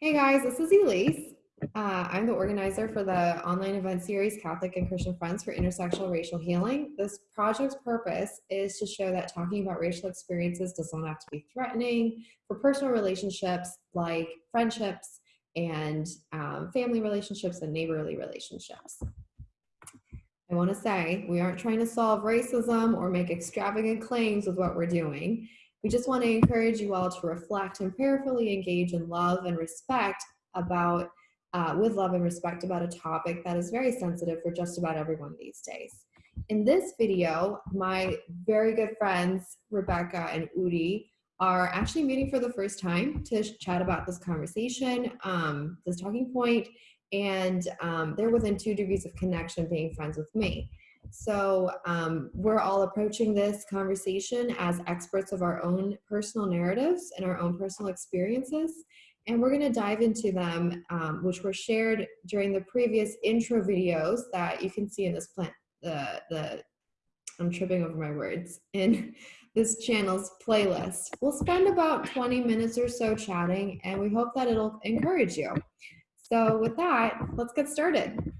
Hey guys, this is Elise. Uh, I'm the organizer for the online event series Catholic and Christian Friends for Intersectional Racial Healing. This project's purpose is to show that talking about racial experiences does not have to be threatening for personal relationships like friendships and um, family relationships and neighborly relationships. I want to say we aren't trying to solve racism or make extravagant claims with what we're doing. We just want to encourage you all to reflect and prayerfully engage in love and respect about, uh, with love and respect about a topic that is very sensitive for just about everyone these days. In this video, my very good friends, Rebecca and Udi, are actually meeting for the first time to chat about this conversation, um, this talking point, and um, they're within two degrees of connection being friends with me. So um, we're all approaching this conversation as experts of our own personal narratives and our own personal experiences. And we're gonna dive into them, um, which were shared during the previous intro videos that you can see in this plant, the, the, I'm tripping over my words, in this channel's playlist. We'll spend about 20 minutes or so chatting and we hope that it'll encourage you. So with that, let's get started.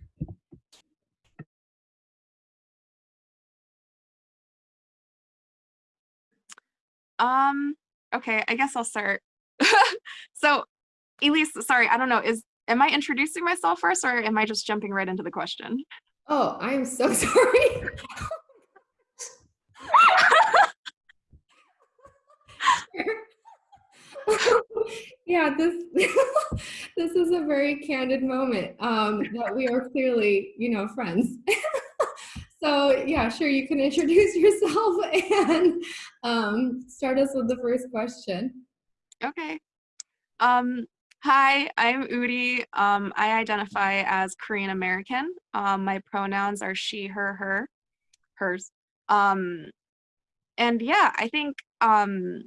Um, okay, I guess I'll start. so, Elise, sorry, I don't know, is am I introducing myself first or am I just jumping right into the question? Oh, I'm so sorry. yeah, this this is a very candid moment um, that we are clearly, you know, friends. So yeah, sure, you can introduce yourself and um, start us with the first question. Okay. Um, hi, I'm Udi. Um, I identify as Korean American. Um, my pronouns are she, her, her, hers. Um, and yeah, I think, um,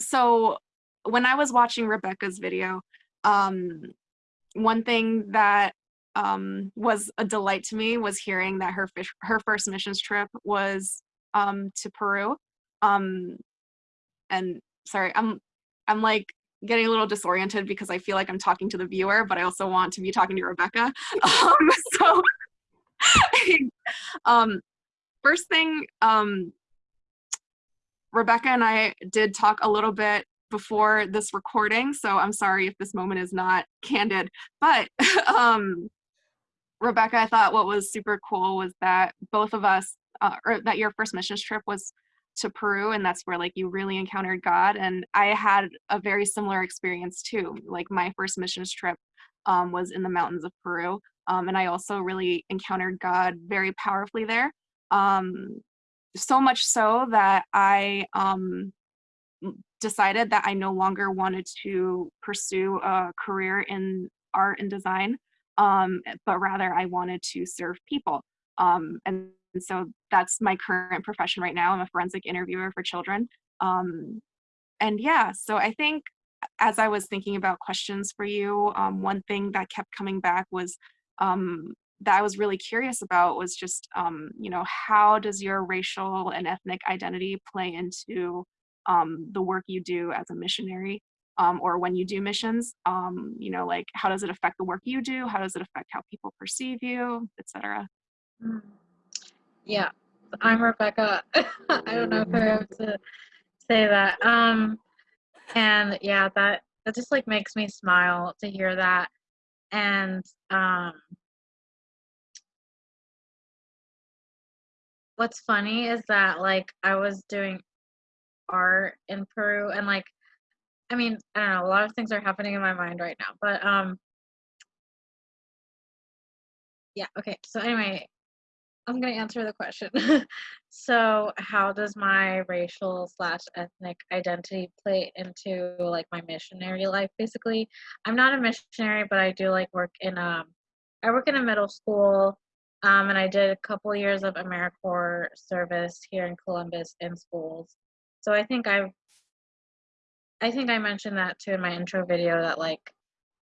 so when I was watching Rebecca's video, one thing that um, was a delight to me was hearing that her fish, her first missions trip was um, to Peru. Um, and sorry, I'm I'm like getting a little disoriented because I feel like I'm talking to the viewer, but I also want to be talking to Rebecca. Um, so, um, first thing, um, Rebecca and I did talk a little bit before this recording, so I'm sorry if this moment is not candid, but um, Rebecca, I thought what was super cool was that both of us, uh, or that your first missions trip was to Peru, and that's where like you really encountered God. And I had a very similar experience too. Like my first missions trip um, was in the mountains of Peru, um, and I also really encountered God very powerfully there. Um, so much so that I um, decided that I no longer wanted to pursue a career in art and design um, but rather I wanted to serve people. Um, and so that's my current profession right now. I'm a forensic interviewer for children. Um, and yeah, so I think as I was thinking about questions for you, um, one thing that kept coming back was um, that I was really curious about was just, um, you know, how does your racial and ethnic identity play into um, the work you do as a missionary? Um, or when you do missions, um, you know, like how does it affect the work you do? How does it affect how people perceive you, etc. Mm. Yeah, I'm Rebecca. I don't know if I have to say that. Um, and yeah, that that just like makes me smile to hear that. And um, what's funny is that like I was doing art in Peru and like I mean, I don't know, a lot of things are happening in my mind right now, but um yeah, okay. So anyway, I'm to answer the question. so, how does my racial slash ethnic identity play into like my missionary life? Basically, I'm not a missionary, but I do like work in um, I work in a middle school, um, and I did a couple years of AmeriCorps service here in Columbus in schools. So I think I've I think I mentioned that too in my intro video that like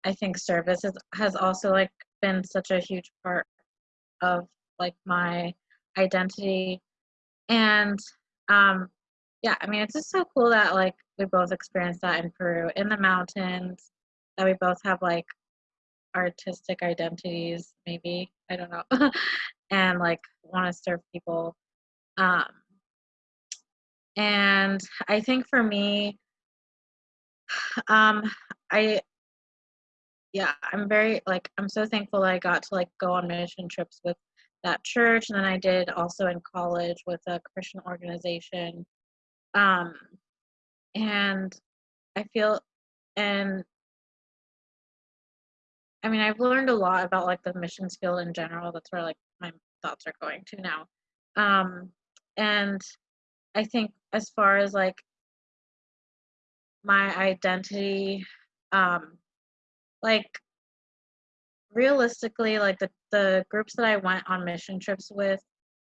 I think service has, has also like been such a huge part of like my identity and um yeah I mean it's just so cool that like we both experienced that in Peru in the mountains that we both have like artistic identities, maybe I don't know, and like want to serve people. Um, and I think for me, um, I yeah, I'm very like I'm so thankful I got to like go on mission trips with that church, and then I did also in college with a Christian organization. Um, and I feel and I mean I've learned a lot about like the missions field in general. That's where like my thoughts are going to now. Um, and I think as far as like my identity, um, like realistically, like the, the groups that I went on mission trips with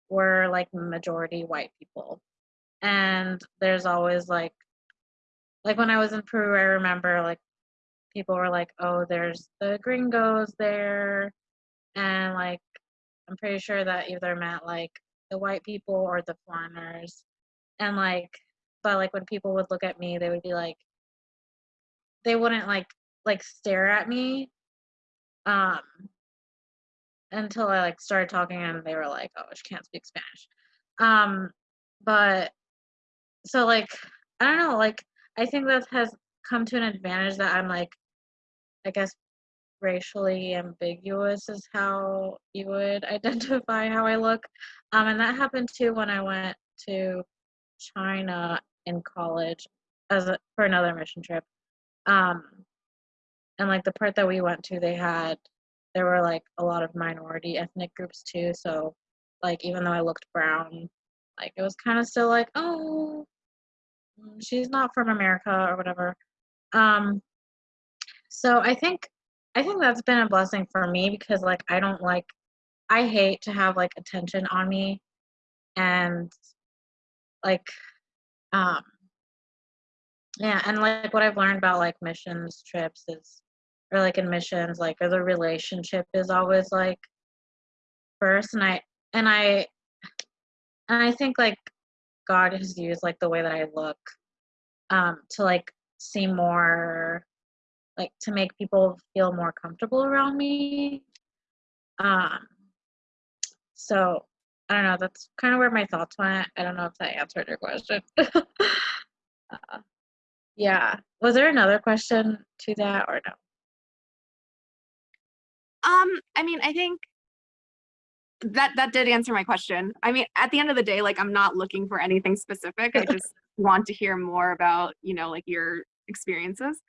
were like majority white people. And there's always like like when I was in Peru, I remember like people were like, "Oh, there's the gringos there," and like I'm pretty sure that either meant like the white people or the foreigners, and like, but like when people would look at me, they would be like, they wouldn't like like stare at me, um, until I like started talking and they were like, "Oh, she can't speak Spanish," um, but so like I don't know, like I think that has come to an advantage that I'm like, I guess racially ambiguous is how you would identify how I look. Um, and that happened too when I went to China in college as a, for another mission trip. Um, and like the part that we went to, they had there were like a lot of minority ethnic groups too. So like even though I looked brown, like it was kind of still like, oh, she's not from America or whatever. Um, so I think I think that's been a blessing for me because like I don't like I hate to have like attention on me and like um yeah and like what I've learned about like missions trips is or like in missions like or the relationship is always like first and I and I and I think like God has used like the way that I look um to like seem more like to make people feel more comfortable around me um so i don't know that's kind of where my thoughts went. I don't know if that answered your question. Uh, yeah was there another question to that or no Um, I mean, I think that that did answer my question. I mean, at the end of the day, like I'm not looking for anything specific. I just want to hear more about, you know, like your experiences.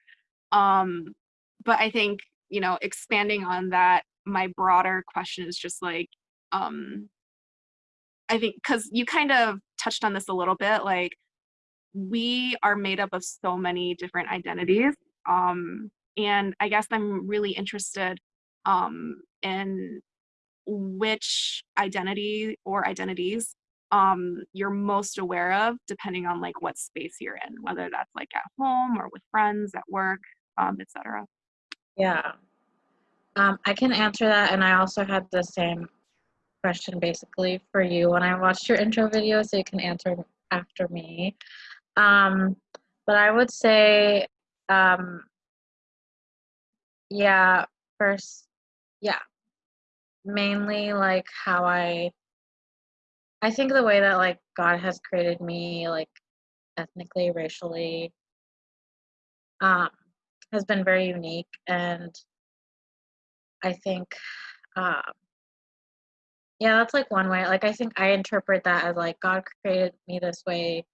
Um, but I think, you know, expanding on that, my broader question is just like, um, I think because you kind of touched on this a little bit, like we are made up of so many different identities. Um, and I guess I'm really interested um, in which identity or identities um, you're most aware of depending on like what space you're in, whether that's like at home or with friends, at work, um, etc. yeah um, i can answer that and i also had the same question basically for you when i watched your intro video so you can answer after me um, but i would say um, yeah first yeah mainly like how i i think the way that like god has created me like ethnically racially um has been very unique and i think um yeah that's like one way like i think i interpret that as like god created me this way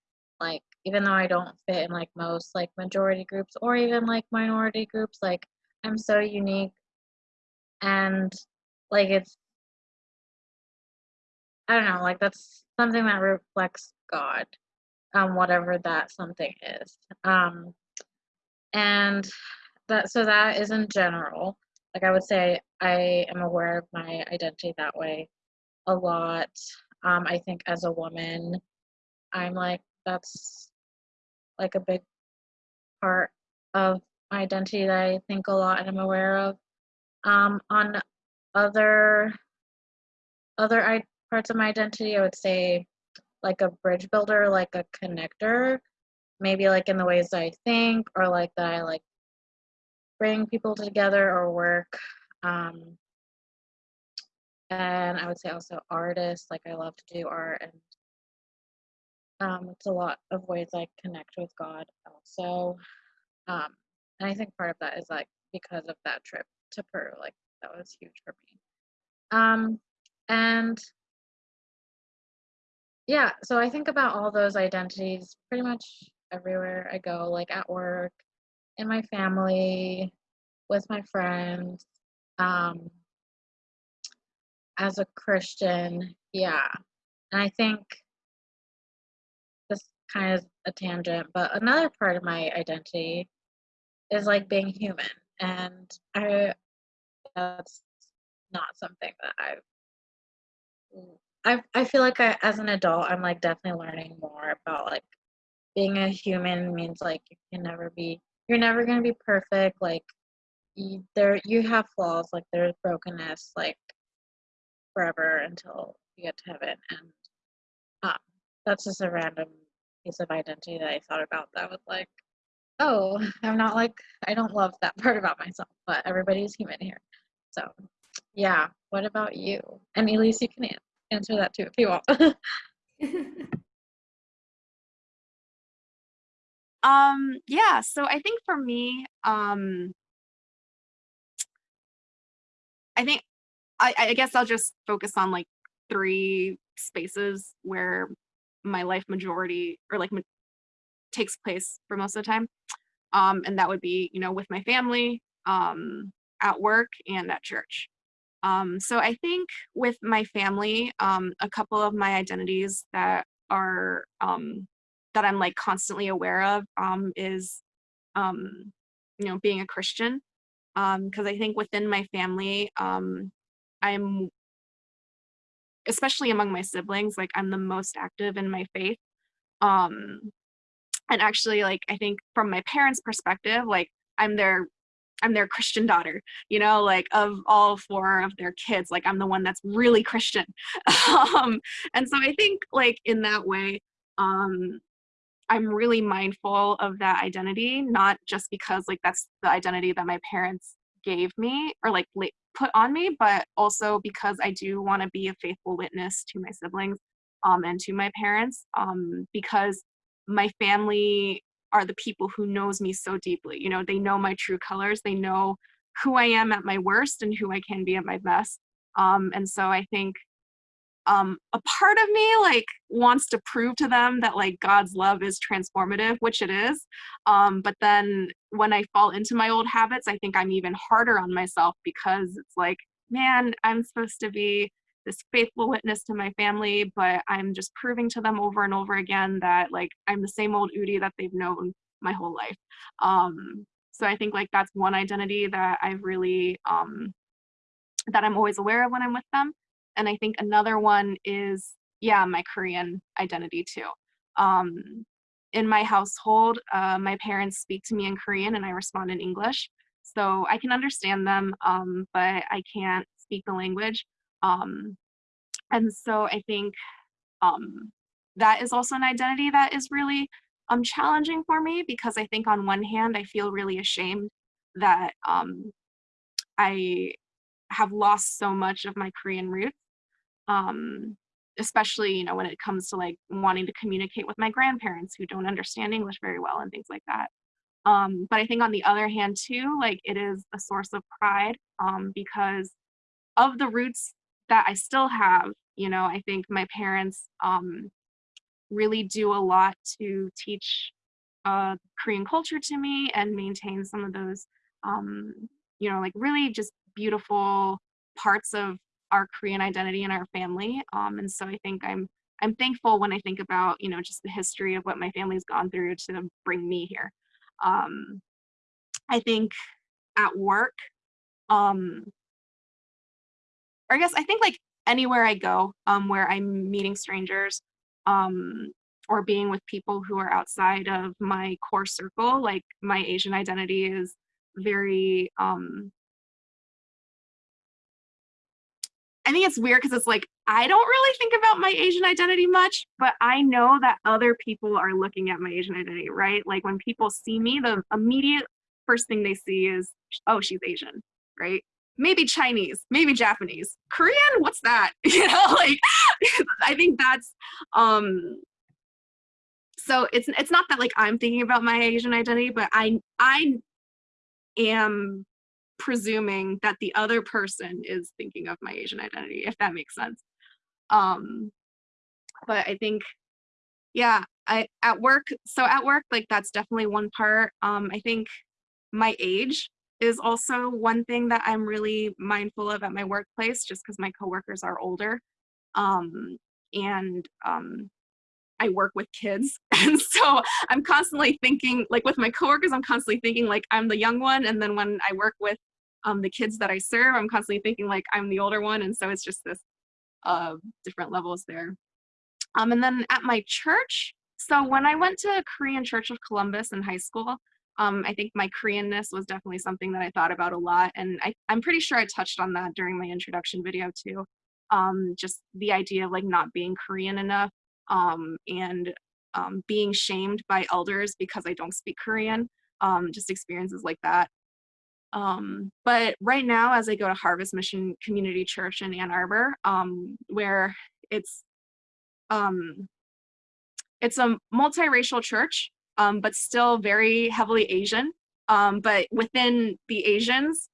like even though i don't fit in like most like majority groups or even like minority groups like i'm so unique. And like it's i don't know like that's something that reflects god um whatever that something is. Um and that so that is in general. Like i would say i am aware of my identity that way a lot. Um i think as a woman i'm like that's like a big part of my identity that i think a lot and i'm aware of um on other other I, parts of my identity i would say like a bridge builder like a connector maybe like in the ways that i think or like that i like bring people together or work. Um, and I would say also artists. Like I love to do art, and um, it's a lot of ways I connect with God also. Um, and I think part of that is like because of that trip to Peru. Like that was huge for me. Um, and yeah, so I think about all those identities pretty much everywhere I go, like at work, in my family, with my friends, um, as a Christian, yeah. And I think kind of a tangent, but another part of my identity is like being human. And I that's not something that I've I I feel like I, as an adult, I'm like definitely learning more about like being a human means like you can never be you're never gonna be perfect. Like you, there you have flaws. Like there's brokenness. Like forever until you get to heaven, and um, that's just a random piece of identity that I thought about. That was like, oh, I'm not like I don't love that part about myself, but everybody's human here. So yeah. What about you? And Elise, you can answer that too if you want. Um, yeah, so I think for me, um, I think I, I guess I'll just focus on like three spaces where my life majority or like takes place for most of the time. Um, and that would be, you know, with my family, um, at work and at church. Um, so I think with my family, um, a couple of my identities that are um, that I'm like constantly aware of um, is, um, you know, being a Christian. Because I think within my family, um, I'm, especially among my siblings, like I'm the most active in my faith. Um, and actually, like I think from my parents' perspective, like I'm their I'm their Christian daughter, you know, like of all four of their kids, like I'm the one that's really Christian. um, and so I think like in that way, um, I'm really mindful of that identity, not just because like that's the identity that my parents gave me or like put on me, but also because I do want to be a faithful witness to my siblings um, and to my parents um, because my family are the people who knows me so deeply. You know, they know my true colors. They know who I am at my worst and who I can be at my best. Um, and so I think um, a part of me like wants to prove to them that like God's love is transformative, which it is. Um, but then when I fall into my old habits, I think I'm even harder on myself because it's like, man, I'm supposed to be this faithful witness to my family, but I'm just proving to them over and over again that like I'm the same old Udi that they've known my whole life. Um, so I think like that's one identity that I've really um, that I'm always aware of when I'm with them. And I think another one is yeah, my Korean identity too. Um, in my household, uh, my parents speak to me in Korean and I respond in English. So I can understand them, um, but I can't speak the language. Um, and so I think um, that is also an identity that is really um, challenging for me because I think on one hand, I feel really ashamed that um, I have lost so much of my Korean roots. Um, especially, you know, when it comes to like wanting to communicate with my grandparents who don't understand English very well and things like that. Um, but I think on the other hand too, like it is a source of pride um, because of the roots that I still have, you know, I think my parents um, really do a lot to teach uh, Korean culture to me and maintain some of those, um, you know, like really just beautiful parts of our Korean identity and our family. Um, and so I think I'm I'm thankful when I think about, you know, just the history of what my family's gone through to bring me here. Um, I think at work, um, or I guess I think like anywhere I go, um, where I'm meeting strangers, um, or being with people who are outside of my core circle, like my Asian identity is very, um, I think it's weird because it's like I don't really think about my Asian identity much, but I know that other people are looking at my Asian identity, right? Like when people see me, the immediate first thing they see is, oh, she's Asian, right? Maybe Chinese, maybe Japanese, Korean. What's that? You know, like I think that's um so it's it's not that like I'm thinking about my Asian identity, but I I am presuming that the other person is thinking of my Asian identity, if that makes sense. Um, but I think, yeah, I at work. So at work, like that's definitely one part. Um, I think my age is also one thing that I'm really mindful of at my workplace, just because my coworkers are older. Um, and um, I work with kids. And so I'm constantly thinking, like with my coworkers, I'm constantly thinking like I'm the young one. And then when I work with um, the kids that I serve, I'm constantly thinking like I'm the older one. And so it's just this uh, different levels there. Um, and then at my church, so when I went to Korean Church of Columbus in high school, um, I think my Koreanness was definitely something that I thought about a lot. And I, I'm pretty sure I touched on that during my introduction video too. Um, just the idea of like not being Korean enough um, and um, being shamed by elders because I don't speak Korean, um, just experiences like that. Um, but right now, as I go to Harvest Mission Community Church in Ann Arbor, um, where it's um, it's a multiracial church, but still very heavily Asian. But within the Asians,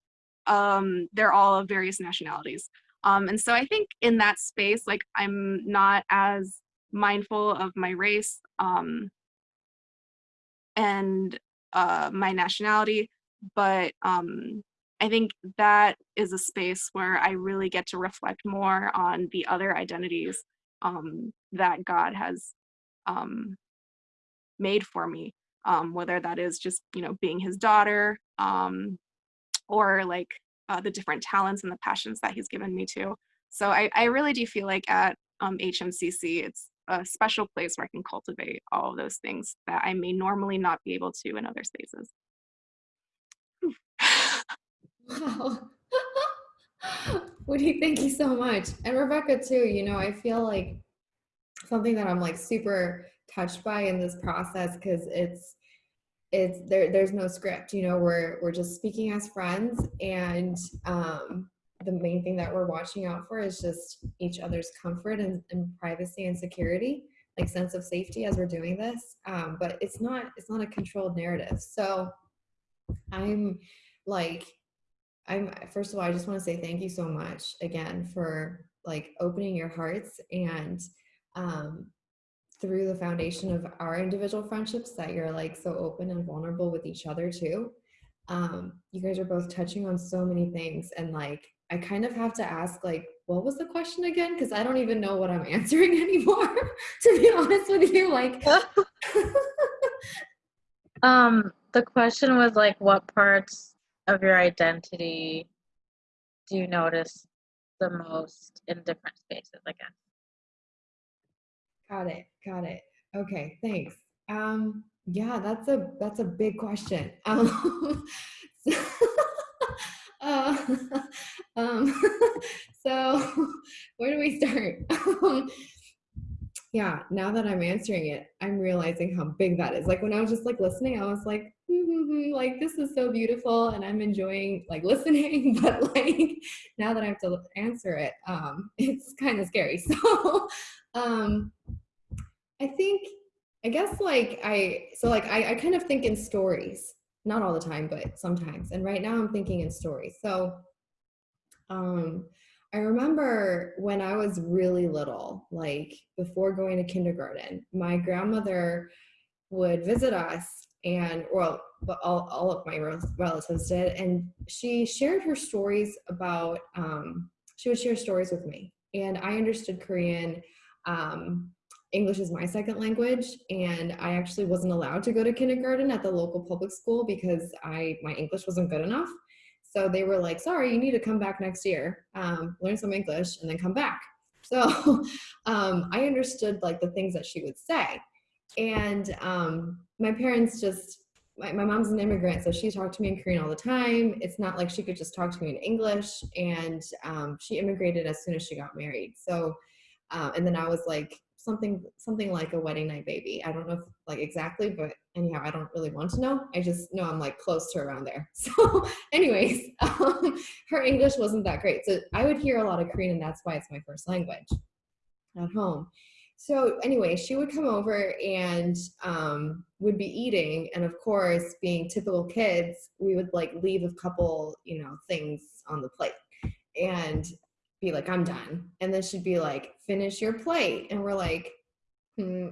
they're all of various nationalities. Um, and so I think in that space, like I'm not as mindful of my race um, and uh, my nationality, but um, I think that is a space where I really get to reflect more on the other identities um, that God has um, made for me, um, whether that is just, you know, being his daughter um, or like uh, the different talents and the passions that he's given me to. So I, I really do feel like at um, HMCC, it's a special place where I can cultivate all of those things that I may normally not be able to in other spaces. Wow. Udi, thank you so much. And Rebecca too, you know, I feel like something that I'm like super touched by in this process because it's it's there there's no script, you know, we're we're just speaking as friends and um the main thing that we're watching out for is just each other's comfort and, and privacy and security like sense of safety as we're doing this um, but it's not it's not a controlled narrative so i'm like I'm first of all, I just want to say thank you so much again for like opening your hearts and um, through the foundation of our individual friendships that you're like so open and vulnerable with each other too. Um, you guys are both touching on so many things and like I kind of have to ask like what was the question again because I don't even know what I'm answering anymore to be honest with you like um the question was like what parts of your identity do you notice the most in different spaces, I guess? Got it. Got it. Okay, thanks. Um, yeah, that's a that's a big question. Um, so, uh, um, so where do we start? Um, yeah, now that I'm answering it, I'm realizing how big that is. Like when I was just like listening, I was like, mm-hmm, like this is so beautiful and I'm enjoying like listening, but like now that I have to answer it, um, it's kind of scary. So um, I think, I guess like I, so like I, I kind of think in stories, not all the time, but sometimes. And right now I'm thinking in stories. So um, I remember when I was really little, like before going to kindergarten, my grandmother would visit us and well all, all of my relatives did and she shared her stories about um, she would share stories with me and i understood korean um, english is my second language and i actually wasn't allowed to go to kindergarten at the local public school because i my english wasn't good enough so they were like, sorry, you need to come back next year, um, learn some English and then come back. So um, I understood like the things that she would say. And um, my parents just, my, my mom's an immigrant, so she talked to me in Korean all the time. It's not like she could just talk to me in English. And um, she immigrated as soon as she got married. So, uh, and then I was like something, something like a wedding night baby. I don't know if like exactly, but anyhow, I don't really want to know. I just know I'm like close to around there. So, anyways, um, her English wasn't that great. So I would hear a lot of Korean, and that's why it's my first language at home. So anyway, she would come over and um, would be eating, and of course, being typical kids, we would like leave a couple, you know, things on the plate, and be like, "I'm done," and then she'd be like, "Finish your plate," and we're like, hmm,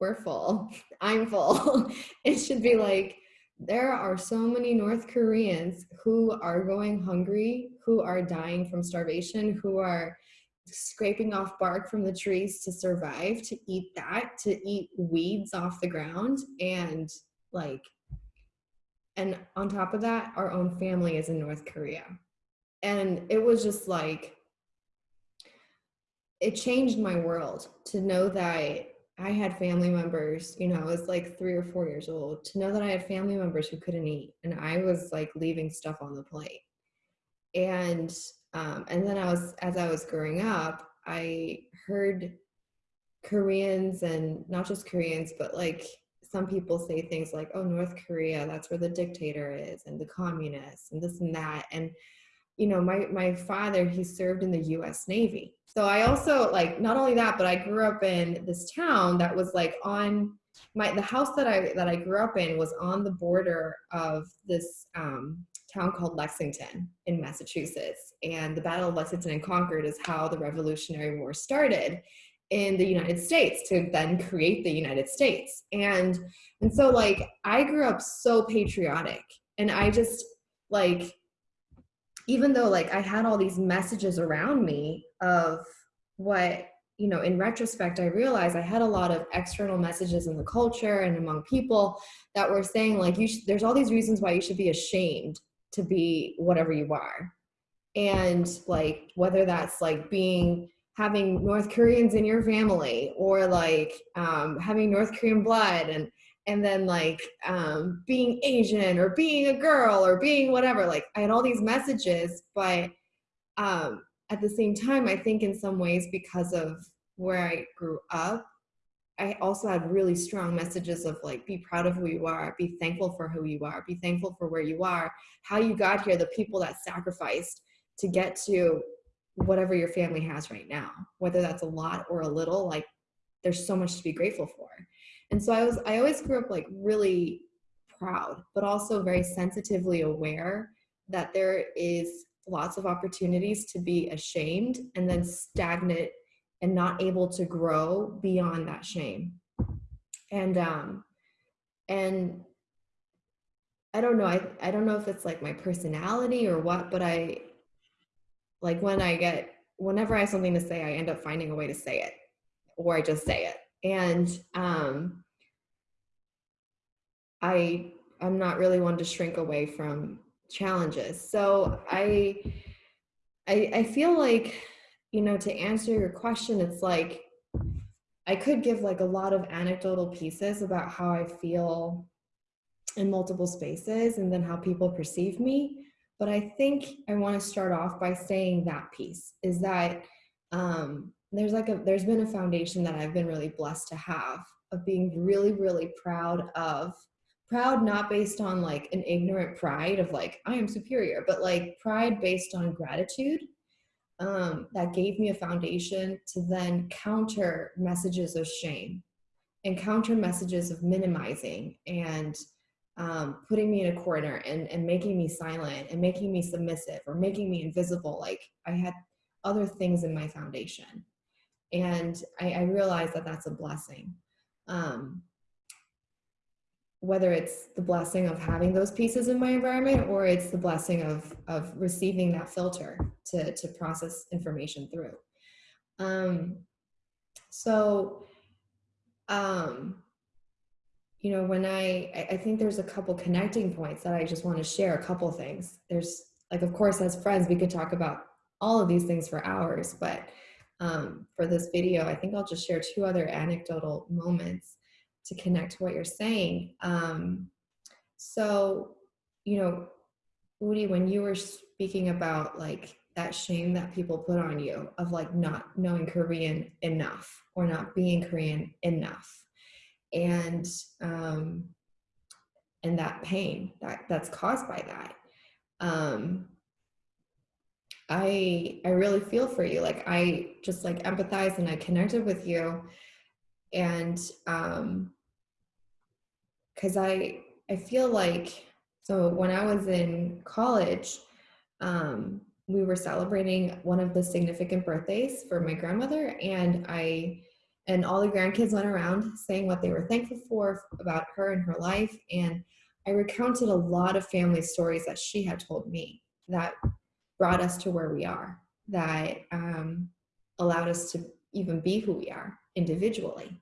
"We're full. I'm full." it should be like, there are so many North Koreans who are going hungry, who are dying from starvation, who are scraping off bark from the trees to survive, to eat that, to eat weeds off the ground, and like, and on top of that, our own family is in North Korea. And it was just like, it changed my world to know that I had family members, you know, I was like three or four years old, to know that I had family members who couldn't eat and I was like leaving stuff on the plate. And um, and then I was, as I was growing up, I heard Koreans and not just Koreans, but like some people say things like, oh, North Korea, that's where the dictator is and the communists and this and that. And, you know, my, my father, he served in the US Navy. So I also like, not only that, but I grew up in this town that was like on my, the house that I, that I grew up in was on the border of this um, town called Lexington in Massachusetts. And the Battle of Lexington and Concord is how the Revolutionary War started in the United States to then create the United States. And and so like I grew up so patriotic and I just like even though like I had all these messages around me of what you know in retrospect I realized I had a lot of external messages in the culture and among people that were saying like you there's all these reasons why you should be ashamed to be whatever you are. And like whether that's like being having north koreans in your family or like um, having north korean blood and and then like um, being asian or being a girl or being whatever like i had all these messages but um, at the same time i think in some ways because of where i grew up I also had really strong messages of like, be proud of who you are, be thankful for who you are, be thankful for where you are, how you got here, the people that sacrificed to get to whatever your family has right now, whether that's a lot or a little, like there's so much to be grateful for. And so I was, I always grew up like really proud, but also very sensitively aware that there is lots of opportunities to be ashamed and then stagnant and not able to grow beyond that shame. And um and I don't know, I I don't know if it's like my personality or what, but I like when I get whenever I have something to say, I end up finding a way to say it or I just say it. And um I I'm not really one to shrink away from challenges. So I I I feel like you know, to answer your question, it's like I could give like a lot of anecdotal pieces about how I feel in multiple spaces and then how people perceive me. But I think I want to start off by saying that piece is that um, there's like a there's been a foundation that I've been really blessed to have of being really really proud of proud not based on like an ignorant pride of like I am superior but like pride based on gratitude um, that gave me a foundation to then counter messages of shame and counter messages of minimizing and um, putting me in a corner and, and making me silent and making me submissive or making me invisible. Like I had other things in my foundation. And I, I realized that that's a blessing. Um, whether it's the blessing of having those pieces in my environment or it's the blessing of of receiving that filter to to process information through um so um you know when i i think there's a couple connecting points that i just want to share a couple things there's like of course as friends we could talk about all of these things for hours but um, for this video i think i'll just share two other anecdotal moments to connect to what you're saying. Um, so, you know, Udi, when you were speaking about like that shame that people put on you of like not knowing Korean enough or not being Korean enough. And um, and that pain that that's caused by that um i i really feel for you like i just like empathize and i connected with you. And um because i i feel like so when i was in college um we were celebrating one of the significant birthdays for my grandmother and i and all the grandkids went around saying what they were thankful for about her and her life and i recounted a lot of family stories that she had told me that brought us to where we are that um, allowed us to even be who we are individually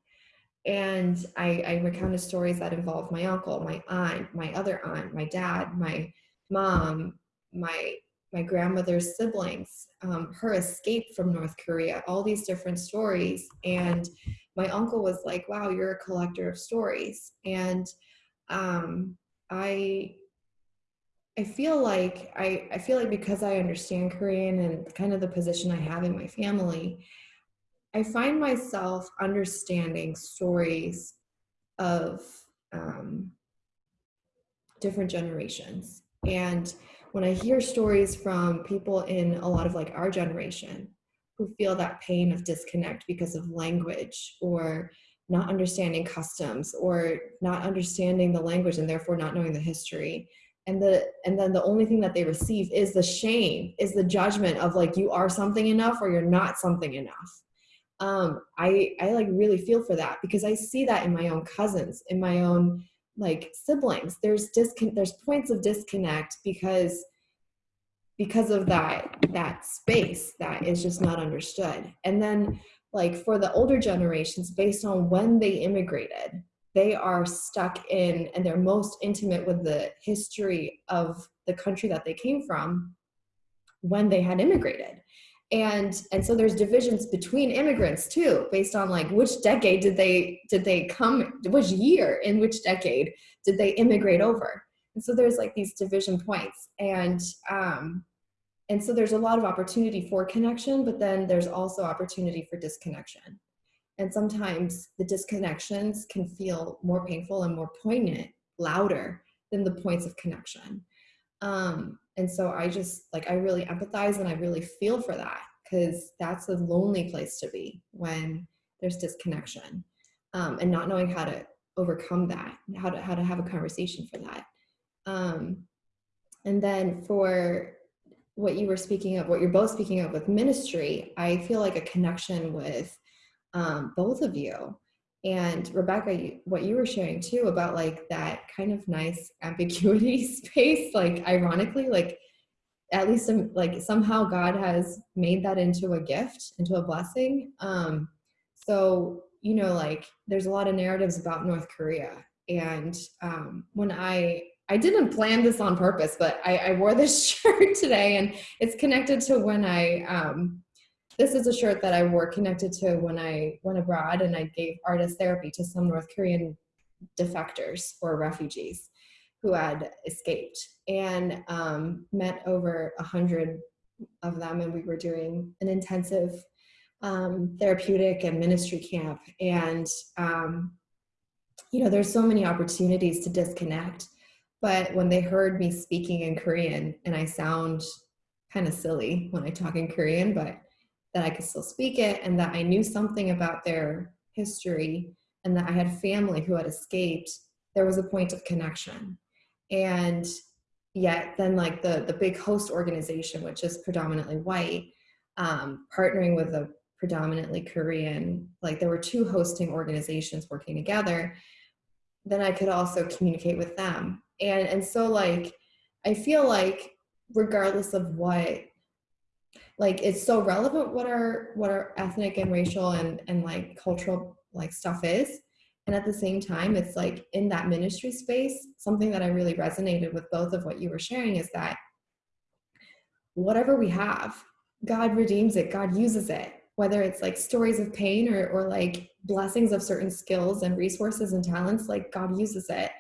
and I, I recounted stories that involved my uncle my aunt my other aunt my dad my mom my my grandmother's siblings, um, her escape from North Korea, all these different stories. And my uncle was like, wow, you're a collector of stories. And um, I, I feel like I, I feel like because I understand Korean and kind of the position I have in my family, I find myself understanding stories of um, different generations. And when I hear stories from people in a lot of like our generation who feel that pain of disconnect because of language or not understanding customs or not understanding the language and therefore not knowing the history and the and then the only thing that they receive is the shame is the judgment of like you are something enough or you're not something enough. Um i i like really feel for that because i see that in my own cousins in my own like siblings. There's discon there's points of disconnect because because of that that space that is just not understood. And then like for the older generations based on when they immigrated they are stuck in and they're most intimate with the history of the country that they came from when they had immigrated. And and so there's divisions between immigrants too based on like which decade did they did they come which year in which decade did they immigrate over? And so there's like these division points. And um and so there's a lot of opportunity for connection but then there's also opportunity for disconnection and sometimes the disconnections can feel more painful and more poignant louder than the points of connection um, and so I just like, I really empathize and I really feel for that because that's a lonely place to be when there's disconnection um, and not knowing how to overcome that, how to, how to have a conversation for that. Um, and then for what you were speaking of, what you're both speaking of with ministry, I feel like a connection with um, both of you. And rebecca what you were sharing too about like that kind of nice ambiguity space like ironically like at least some, like somehow god has made that into a gift into a blessing. Um so you know like there's a lot of narratives about north korea. And um when i i didn't plan this on purpose but i, I wore this shirt today and it's connected to when i um this is a shirt that I wore connected to when I went abroad and I gave artist therapy to some North Korean defectors or refugees who had escaped. And um, met over a hundred of them and we were doing an intensive um, therapeutic and ministry camp. And um, you know there's so many opportunities to disconnect but when they heard me speaking in Korean and I sound kind of silly when I talk in Korean but that I could still speak it and that I knew something about their history and that I had family who had escaped, there was a point of connection. And yet then like the, the big host organization, which is predominantly white, um, partnering with a predominantly Korean, like there were two hosting organizations working together, then I could also communicate with them. And, and so like, I feel like regardless of what like it's so relevant what our what our ethnic and racial and and like cultural like stuff is. And at the same time it's like in that ministry space something that i really resonated with both of what you were sharing is that whatever we have god redeems it god uses it. Whether it's like stories of pain or, or like blessings of certain skills and resources and talents like god uses it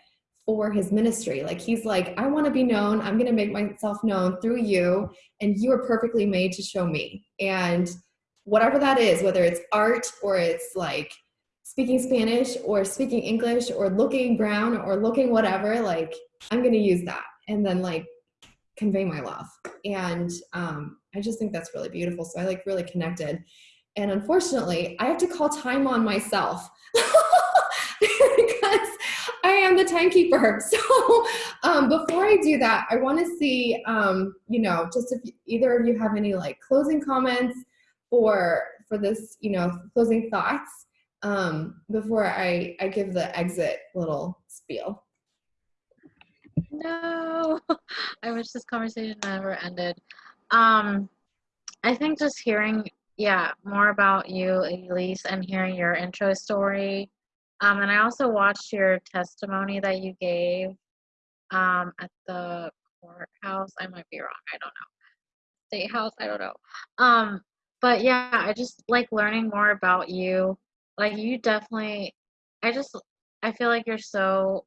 for his ministry. Like he's like, I want to be known. I'm going to make myself known through you and you are perfectly made to show me. And whatever that is, whether it's art or it's like speaking Spanish or speaking English or looking brown or looking whatever, like I'm going to use that and then like convey my love. And um, I just think that's really beautiful. So I like really connected. And unfortunately, I have to call time on myself I am the timekeeper. So um, before I do that, I want to see, um, you know, just if either of you have any like closing comments or for this, you know, closing thoughts um, before I, I give the exit little spiel. No, I wish this conversation never ended. Um, I think just hearing, yeah, more about you, Elise, and hearing your intro story. Um, and I also watched your testimony that you gave um, at the courthouse. I might be wrong. I don't know. State house. I don't know. Um, but yeah, I just like learning more about you. Like you definitely. I just. I feel like you're so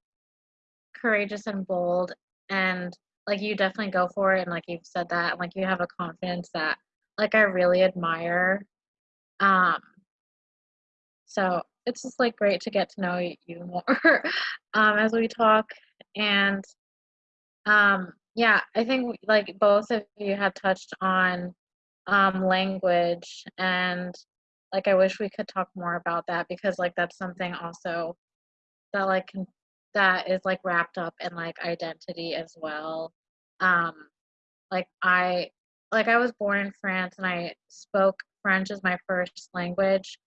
courageous and bold and like you definitely go for it and like you've said that and like you have a confidence that like I really admire. Um so it's just like great to get to know you more um as we talk and um yeah, I think like both of you had touched on um language and like I wish we could talk more about that because like that's something also that like can that is like wrapped up in like identity as well. Um, like I like I was born in France and I spoke French as my first language.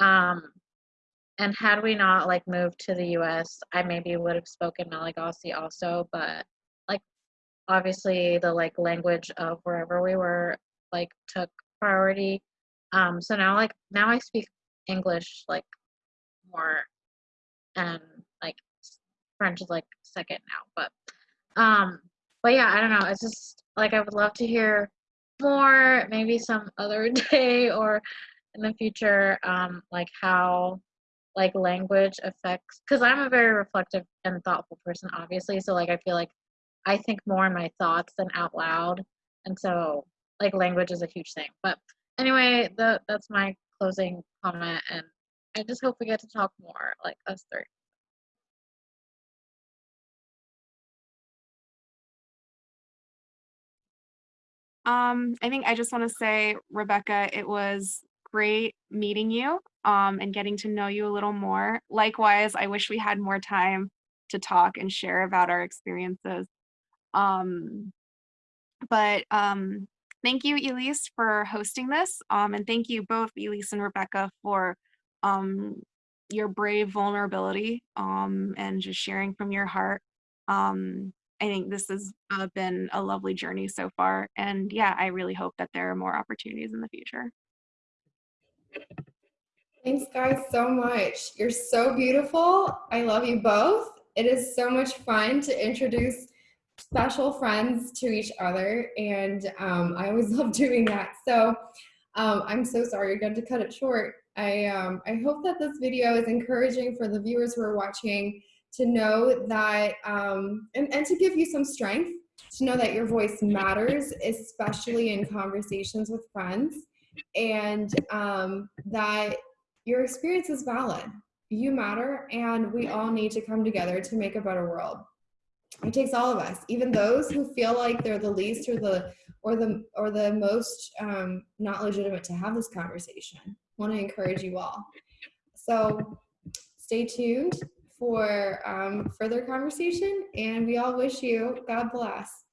Um, and had we not like moved to the US, I maybe would have spoken Malagasy also, but like obviously the like language of wherever we were like took priority. Um, so now like now I speak English like more and like French is like second now, but um, but yeah, I don't know. It's just like I would love to hear more, maybe some other day or in the future, um, like how like language affects because I'm a very reflective and thoughtful person, obviously. So like I feel like I think more in my thoughts than out loud, and so like language is a huge thing. But anyway, the that's my closing comment, and I just hope we get to talk more, like us three. Um, I think I just want to say, Rebecca, it was great meeting you um, and getting to know you a little more. Likewise, I wish we had more time to talk and share about our experiences. Um, but um, thank you, Elise, for hosting this. Um, and thank you both, Elise and Rebecca, for um, your brave vulnerability um, and just sharing from your heart. I think this has uh, been a lovely journey so far. And yeah, I really hope that there are more opportunities in the future. Thanks, guys, so much. You're so beautiful. I love you both. It is so much fun to introduce special friends to each other. And um, I always love doing that. So um, I'm so sorry you're going to cut it short. I, um, I hope that this video is encouraging for the viewers who are watching to know that, um, and, and to give you some strength to know that your voice matters, especially in conversations with friends, and um, that your experience is valid. You matter, and we all need to come together to make a better world. It takes all of us, even those who feel like they're the least or the or the or the most um, not legitimate to have this conversation. I want to encourage you all. So stay tuned for um, further conversation, and we all wish you God bless.